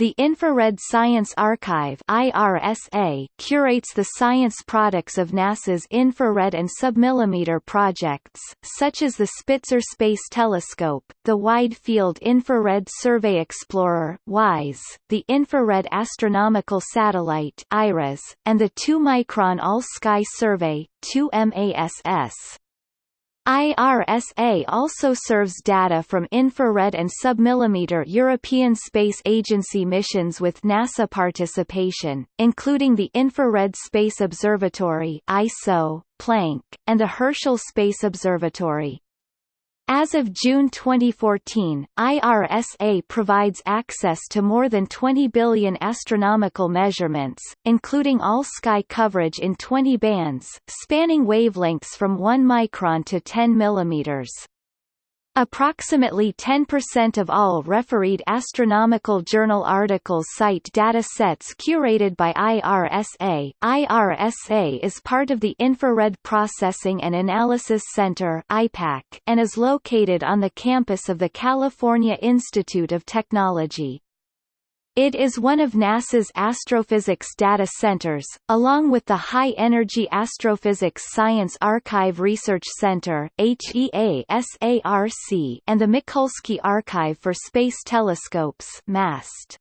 The Infrared Science Archive IRSA curates the science products of NASA's infrared and submillimeter projects, such as the Spitzer Space Telescope, the Wide Field Infrared Survey Explorer WISE, the Infrared Astronomical Satellite IRAS, and the 2-micron All-Sky Survey 2MASS. IRSA also serves data from infrared and submillimeter European Space Agency missions with NASA participation, including the Infrared Space Observatory ISO, Planck, and the Herschel Space Observatory. As of June 2014, IRSA provides access to more than 20 billion astronomical measurements, including all-sky coverage in 20 bands, spanning wavelengths from 1 micron to 10 millimeters. Approximately 10% of all refereed astronomical journal articles cite data sets curated by IRSA. IRSA is part of the Infrared Processing and Analysis Center and is located on the campus of the California Institute of Technology. It is one of NASA's astrophysics data centers, along with the High Energy Astrophysics Science Archive Research Center HEASARC and the Mikulski Archive for Space Telescopes MAST.